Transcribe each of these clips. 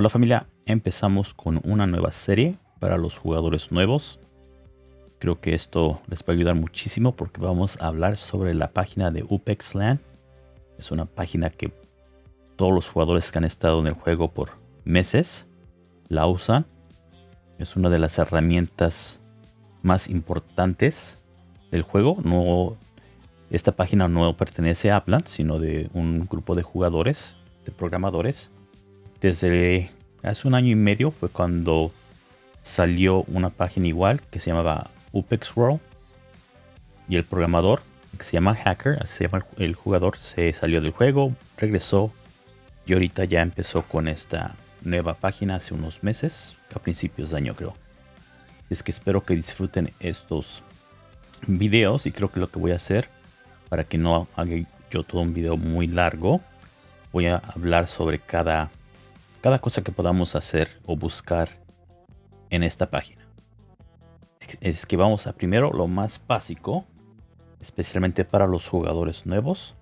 Hola familia, empezamos con una nueva serie para los jugadores nuevos. Creo que esto les va a ayudar muchísimo porque vamos a hablar sobre la página de UpexLand. Es una página que todos los jugadores que han estado en el juego por meses la usan. Es una de las herramientas más importantes del juego. No, esta página no pertenece a Aplan, sino de un grupo de jugadores, de programadores desde hace un año y medio fue cuando salió una página igual que se llamaba Upex World y el programador que se llama Hacker, se llama el jugador, se salió del juego, regresó y ahorita ya empezó con esta nueva página hace unos meses, a principios de año creo. Es que espero que disfruten estos videos y creo que lo que voy a hacer para que no haga yo todo un video muy largo, voy a hablar sobre cada cada cosa que podamos hacer o buscar en esta página. Es que vamos a primero lo más básico, especialmente para los jugadores nuevos,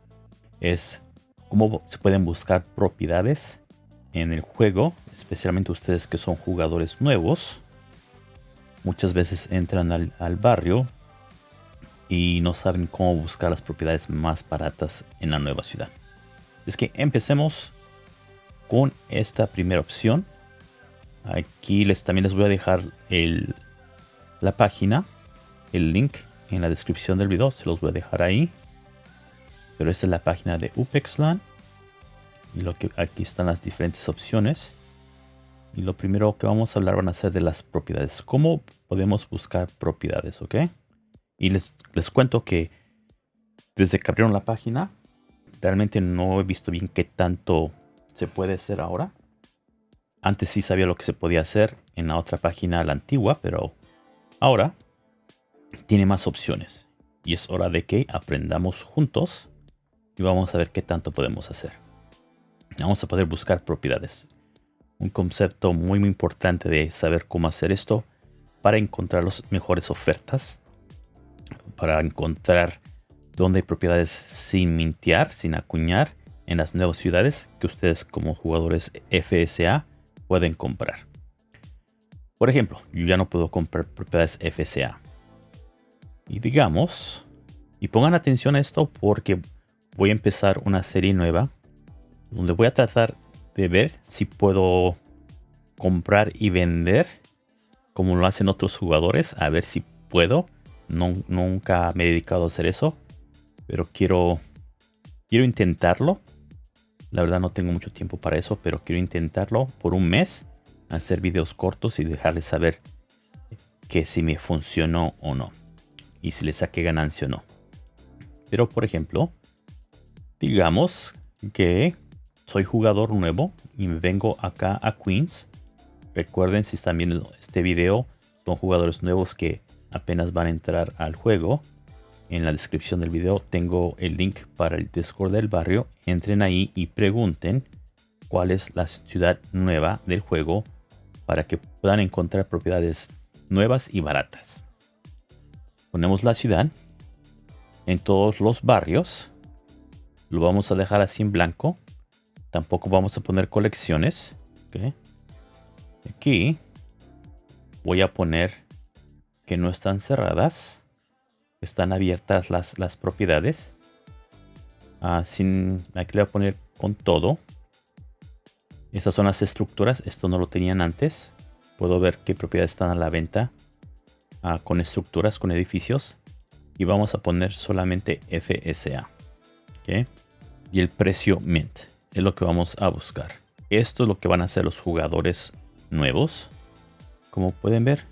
es cómo se pueden buscar propiedades en el juego, especialmente ustedes que son jugadores nuevos. Muchas veces entran al, barrio y no saben cómo buscar las propiedades más baratas en la nueva ciudad. Es que empecemos con esta primera opción. Aquí les, también les voy a dejar el, la página, el link en la descripción del video, se los voy a dejar ahí. Pero esta es la página de UPEXLAN. Y lo que aquí están las diferentes opciones. Y lo primero que vamos a hablar van a ser de las propiedades. ¿Cómo podemos buscar propiedades? ¿Ok? Y les, les cuento que desde que abrieron la página, realmente no he visto bien qué tanto se puede hacer ahora. Antes sí sabía lo que se podía hacer en la otra página, la antigua, pero ahora tiene más opciones. Y es hora de que aprendamos juntos y vamos a ver qué tanto podemos hacer. Vamos a poder buscar propiedades. Un concepto muy, muy importante de saber cómo hacer esto para encontrar las mejores ofertas. Para encontrar dónde hay propiedades sin mintear, sin acuñar en las nuevas ciudades que ustedes como jugadores FSA pueden comprar. Por ejemplo, yo ya no puedo comprar propiedades FSA. Y digamos, y pongan atención a esto porque voy a empezar una serie nueva donde voy a tratar de ver si puedo comprar y vender como lo hacen otros jugadores. A ver si puedo. Nunca me he dedicado a hacer eso. Pero quiero, quiero intentarlo la verdad no tengo mucho tiempo para eso, pero quiero intentarlo por un mes. Hacer videos cortos y dejarles saber que si me funcionó o no. Y si le saqué ganancia o no. Pero por ejemplo, digamos que soy jugador nuevo y me vengo acá a Queens. Recuerden si están viendo este video, son jugadores nuevos que apenas van a entrar al juego en la descripción del video tengo el link para el Discord del barrio. Entren ahí y pregunten cuál es la ciudad nueva del juego para que puedan encontrar propiedades nuevas y baratas. Ponemos la ciudad en todos los barrios. Lo vamos a dejar así en blanco. Tampoco vamos a poner colecciones. Aquí voy a poner que no están cerradas están abiertas las, las propiedades. Ah, sin, aquí le voy a poner con todo. Estas son las estructuras. Esto no lo tenían antes. Puedo ver qué propiedades están a la venta ah, con estructuras, con edificios. Y vamos a poner solamente FSA. Y el precio Mint es lo que vamos a buscar. Esto es lo que van a hacer los jugadores nuevos. Como pueden ver,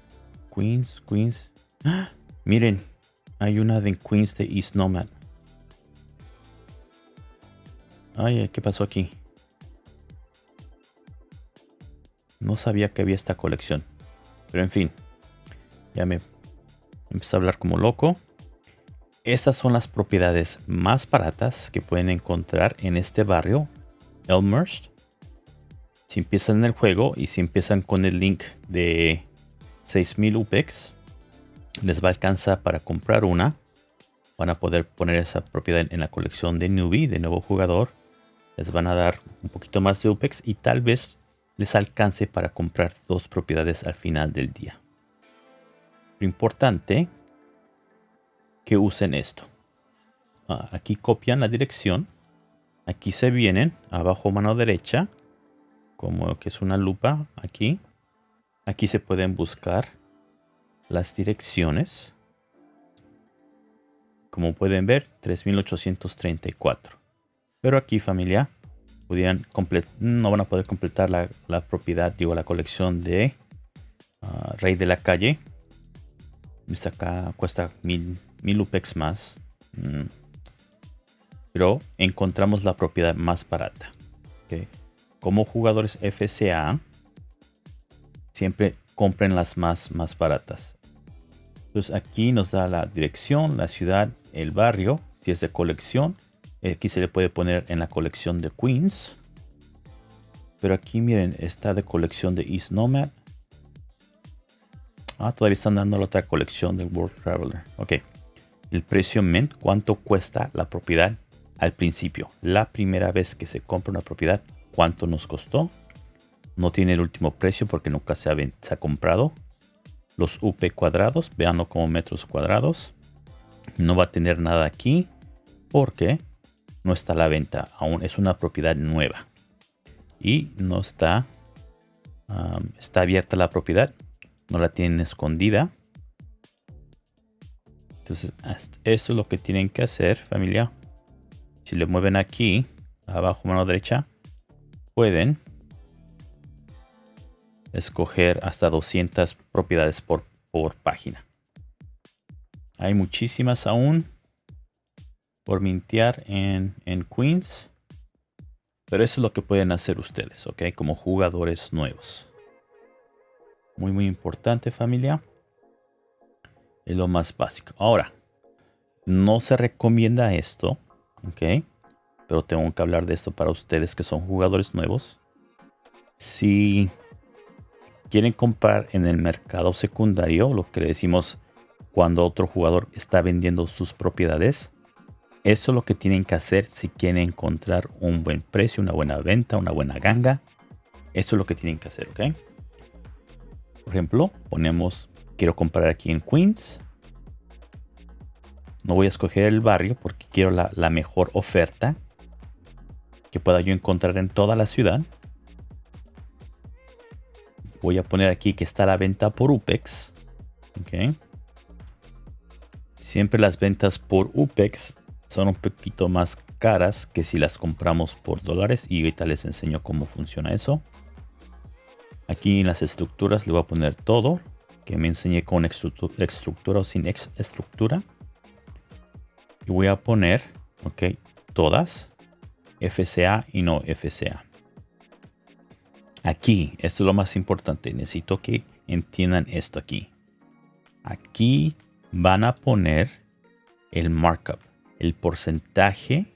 Queens, Queens. ¡Ah! Miren, hay una de Queens de East Nomad. Ay, ¿qué pasó aquí? No sabía que había esta colección. Pero en fin. Ya me empecé a hablar como loco. Estas son las propiedades más baratas que pueden encontrar en este barrio. Elmhurst. Si empiezan en el juego y si empiezan con el link de 6000 UPEX les va a alcanzar para comprar una. Van a poder poner esa propiedad en la colección de newbie, de nuevo jugador. Les van a dar un poquito más de UPEX y tal vez les alcance para comprar dos propiedades al final del día. Lo importante que usen esto. Ah, aquí copian la dirección. Aquí se vienen, abajo mano derecha, como que es una lupa aquí. Aquí se pueden buscar las direcciones. Como pueden ver, 3834. Pero aquí familia, pudieran no van a poder completar la, propiedad, digo, la colección de ah, Rey de la Calle. Acá cuesta mil, mil UPEX más. Mm. Pero encontramos la propiedad más barata. Como jugadores FCA, siempre compren las más, más baratas. Entonces aquí nos da la dirección, la ciudad, el barrio, si es de colección. Aquí se le puede poner en la colección de Queens. Pero aquí miren, está de colección de East Nomad. Ah, todavía están dando la otra colección del World Traveler. Ok. El precio mint, cuánto cuesta la propiedad al principio. La primera vez que se compra una propiedad, cuánto nos costó. No tiene el último precio porque nunca se ha, comprado. Los UP cuadrados, veanlo como metros cuadrados. No va a tener nada aquí porque no está a la venta. Aún es una propiedad nueva. Y no está, está abierta la propiedad. No la tienen escondida. Entonces, esto es lo que tienen que hacer, familia. Si le mueven aquí, abajo mano derecha, pueden escoger hasta 200 propiedades por, por página. Hay muchísimas aún por mintear en, en Queens. Pero eso es lo que pueden hacer ustedes, ¿ok? Como jugadores nuevos. Muy, muy importante, familia. Es lo más básico. Ahora, no se recomienda esto, ¿ok? Pero tengo que hablar de esto para ustedes que son jugadores nuevos. Si quieren comprar en el mercado secundario, lo que le decimos cuando otro jugador está vendiendo sus propiedades, eso es lo que tienen que hacer si quieren encontrar un buen precio, una buena venta, una buena ganga. Eso es lo que tienen que hacer, ¿ok? Por ejemplo, ponemos, quiero comprar aquí en Queens. No voy a escoger el barrio porque quiero la, la mejor oferta que pueda yo encontrar en toda la ciudad. Voy a poner aquí que está la venta por UPEX. ¿ok? Siempre las ventas por UPEX son un poquito más caras que si las compramos por dólares y ahorita les enseño cómo funciona eso. Aquí en las estructuras le voy a poner todo que me enseñé con estructura o sin estructura. Y voy a poner, ok, todas, FCA y no FCA. Aquí, esto es lo más importante, necesito que entiendan esto aquí. Aquí van a poner el markup el porcentaje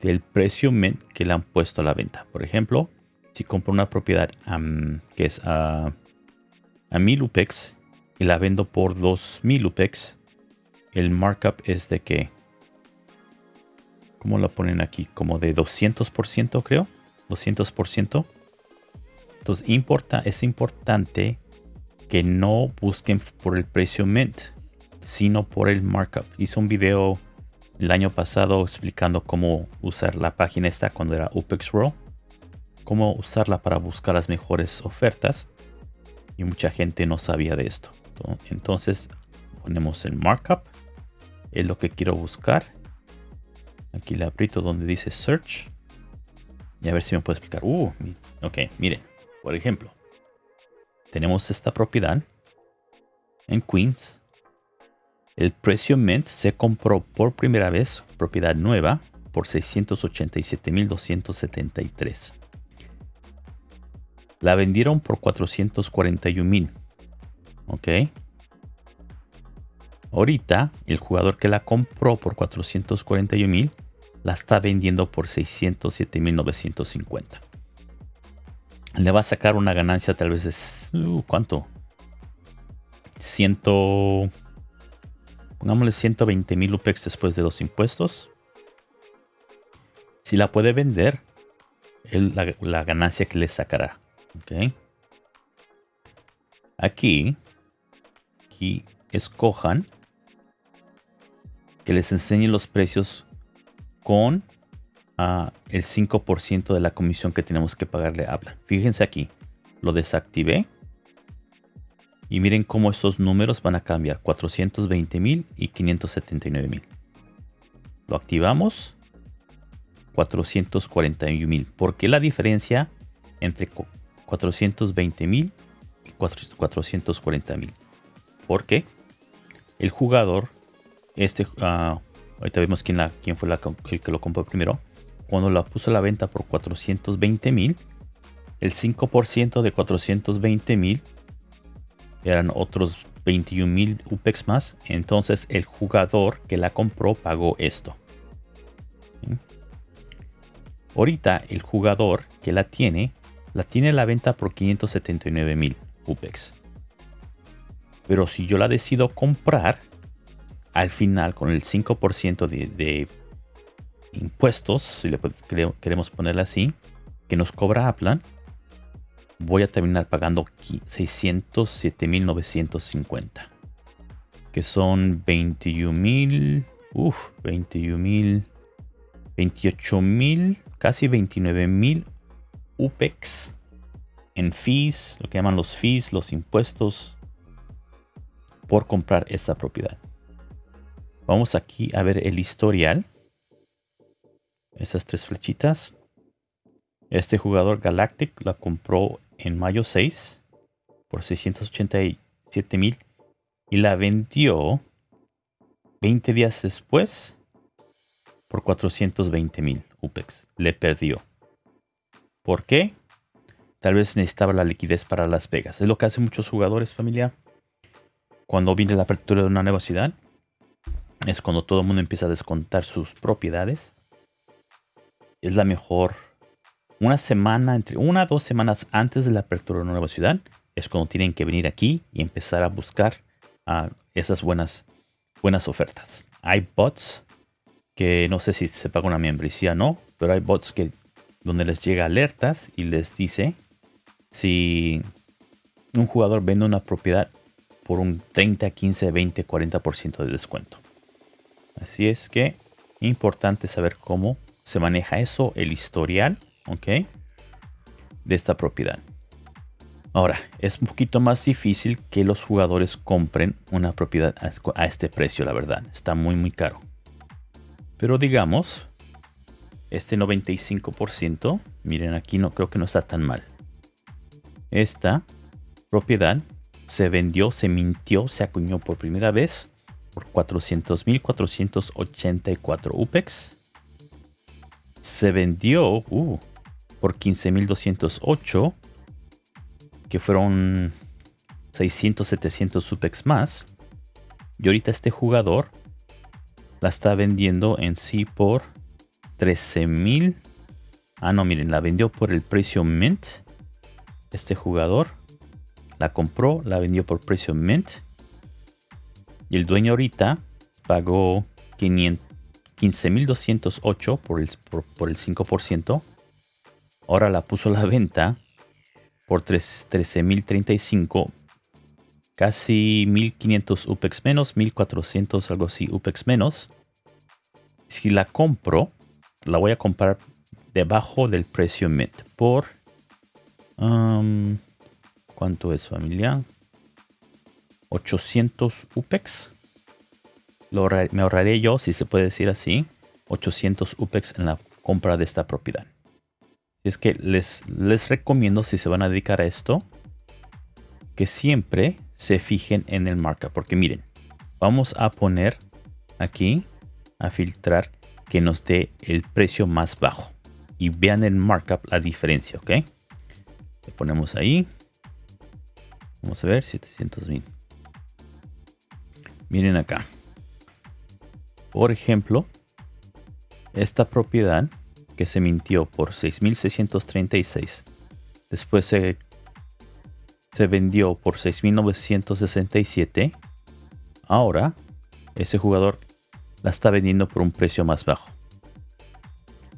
del precio que le han puesto a la venta. Por ejemplo, si compro una propiedad que es a, a 1000 UPEX y la vendo por 2000 UPEX, el markup es de que, ¿cómo lo ponen aquí? Como de 200% creo, 200%. Entonces importa, es importante que no busquen por el precio mint sino por el markup. Hice un video el año pasado explicando cómo usar la página esta cuando era UPEX cómo usarla para buscar las mejores ofertas y mucha gente no sabía de esto. Entonces ponemos el markup, es lo que quiero buscar. Aquí le aprieto donde dice search y a ver si me puede explicar. Uh, ok, miren, por ejemplo, tenemos esta propiedad en Queens el precio Mint se compró por primera vez, propiedad nueva, por 687.273. La vendieron por 441.000. Ok. Ahorita, el jugador que la compró por 441.000 la está vendiendo por 607.950. Le va a sacar una ganancia tal vez de... Uh, ¿Cuánto? 100 Pongámosle 120 mil UPEX después de los impuestos. Si la puede vender, la, ganancia que le sacará. ¿ok? Aquí, aquí escojan que les enseñe los precios con uh, el 5% de la comisión que tenemos que pagarle a Apple. Fíjense aquí, lo desactivé. Y miren cómo estos números van a cambiar. 420 mil y 579 mil. Lo activamos. 441 mil. ¿Por qué la diferencia entre 420 mil y 440 mil? Porque el jugador, este, uh, ahorita vemos quién fue el que lo compró primero. Cuando la puso a la venta por 420 mil, el 5% de 420 mil eran otros 21 mil UPEX más. Entonces el jugador que la compró pagó esto. Ahorita el jugador que la tiene, la tiene a la venta por 579 mil UPEX. Pero si yo la decido comprar, al final con el 5% de, impuestos, si le queremos ponerla así, que nos cobra Aplan, voy a terminar pagando 607.950. Que son 21.000, uff, 21.000, 28.000, casi 29.000 UPEX en fees, lo que llaman los fees, los impuestos por comprar esta propiedad. Vamos aquí a ver el historial. Esas tres flechitas. Este jugador Galactic la compró en mayo 6 por 687 mil y la vendió 20 días después por 420 mil UPEX. Le perdió. ¿Por qué? Tal vez necesitaba la liquidez para Las Vegas. Es lo que hacen muchos jugadores familia. Cuando viene la apertura de una nueva ciudad, es cuando todo el mundo empieza a descontar sus propiedades. Es la mejor. Una semana, entre una o dos semanas antes de la apertura de una nueva ciudad, es cuando tienen que venir aquí y empezar a buscar ah, esas buenas, buenas ofertas. Hay bots que no sé si se paga una membresía o no, pero hay bots que donde les llega alertas y les dice si un jugador vende una propiedad por un 30, 15, 20, 40% de descuento. Así es que importante saber cómo se maneja eso, el historial, ¿ok? De esta propiedad. Ahora, es un poquito más difícil que los jugadores compren una propiedad a este precio, la verdad. Está muy, muy caro. Pero digamos, este 95%, miren aquí no creo que no está tan mal. Esta propiedad se vendió, se mintió, se acuñó por primera vez por 400.484 UPEX. Se vendió uh, por 15.208, que fueron 600, 700 UPEX más. Y ahorita este jugador la está vendiendo en sí por 13.000. Ah, no, miren, la vendió por el precio Mint. Este jugador la compró, la vendió por precio Mint y el dueño ahorita pagó 15.208 por el, por, el 5%. Ahora la puso a la venta por 13.035. Casi 1.500 UPEX menos, 1.400 algo así UPEX menos. Si la compro, la voy a comprar debajo del precio Mint por... Um, ¿Cuánto es familia? 800 UPEX. Me ahorraré yo, si se puede decir así, 800 UPEX en la compra de esta propiedad. Es que les, les recomiendo, si se van a dedicar a esto, que siempre se fijen en el markup. Porque miren, vamos a poner aquí, a filtrar, que nos dé el precio más bajo. Y vean el markup, la diferencia, ¿ok? Le ponemos ahí. Vamos a ver, 700 mil. Miren acá. Por ejemplo, esta propiedad que se mintió por 6.636. Después se, se vendió por 6.967. Ahora, ese jugador la está vendiendo por un precio más bajo.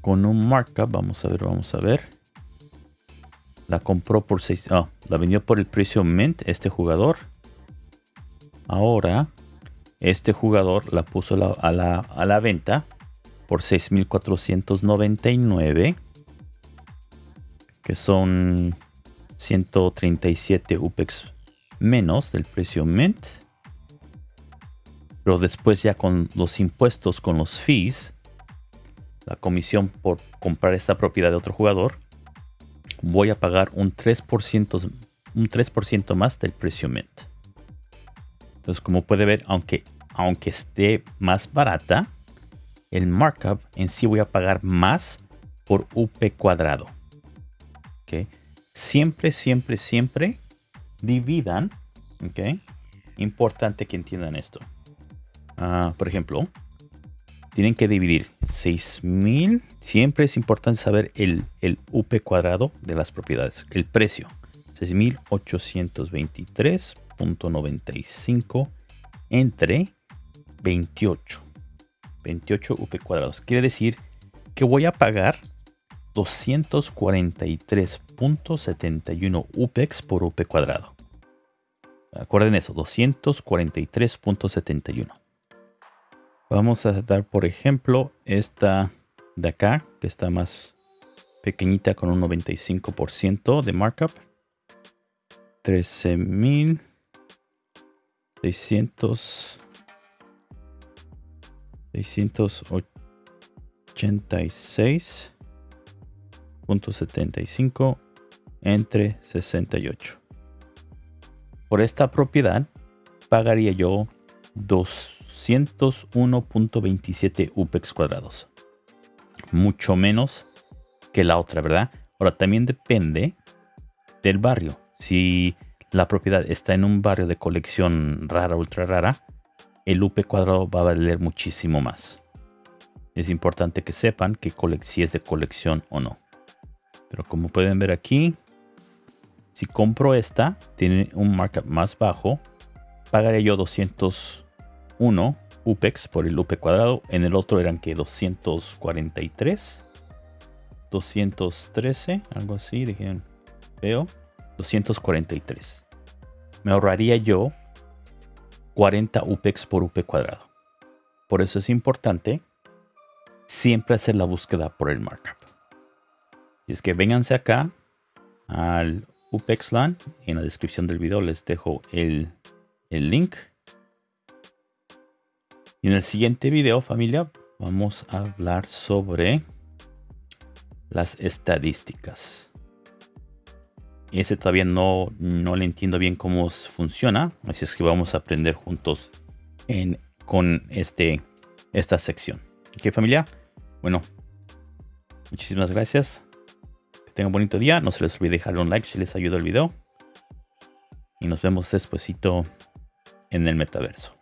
Con un markup, vamos a ver, vamos a ver. la compró por 6, oh, la vendió por el precio mint este jugador. Ahora, este jugador la puso a, la, venta por 6.499, que son 137 UPEX menos del precio mint. Pero después ya con los impuestos, con los fees, la comisión por comprar esta propiedad de otro jugador, voy a pagar un 3%, un 3 más del precio mint. Entonces, como puede ver, aunque, aunque esté más barata, el markup en sí voy a pagar más por UP cuadrado. ¿Okay? Siempre, siempre, siempre dividan. ¿Ok? Importante que entiendan esto. Ah, por ejemplo, tienen que dividir 6000. Siempre es importante saber el, el UP cuadrado de las propiedades, el precio. 6823.95 entre 28. 28 UP cuadrados. Quiere decir que voy a pagar 243.71 UPEX por UP cuadrado. Acuerden eso, 243.71. Vamos a dar, por ejemplo, esta de acá, que está más pequeñita con un 95% de markup. 13.600 686.75 entre 68. Por esta propiedad pagaría yo 2 201.27 UPEX cuadrados. Mucho menos que la otra, ¿verdad? Ahora también depende del barrio. Si la propiedad está en un barrio de colección rara, ultra rara, el UP cuadrado va a valer muchísimo más. Es importante que sepan que si es de colección o no. Pero como pueden ver aquí, si compro esta, tiene un markup más bajo, pagaré yo 200 uno UPEX por el UP cuadrado. En el otro eran que 243. 213, algo así, dijeron. Veo. 243. Me ahorraría yo 40 UPEX por UP cuadrado. Por eso es importante siempre hacer la búsqueda por el markup. Y es que vénganse acá al UPEXLAN. En la descripción del video les dejo el, el link y en el siguiente video, familia, vamos a hablar sobre las estadísticas. Ese todavía no, no le entiendo bien cómo funciona, así es que vamos a aprender juntos en, con este, esta sección. ¿Ok, familia? Bueno, muchísimas gracias. Que tengan un bonito día. No se les olvide dejar un like si les ayudó el video. Y nos vemos despuesito en el metaverso.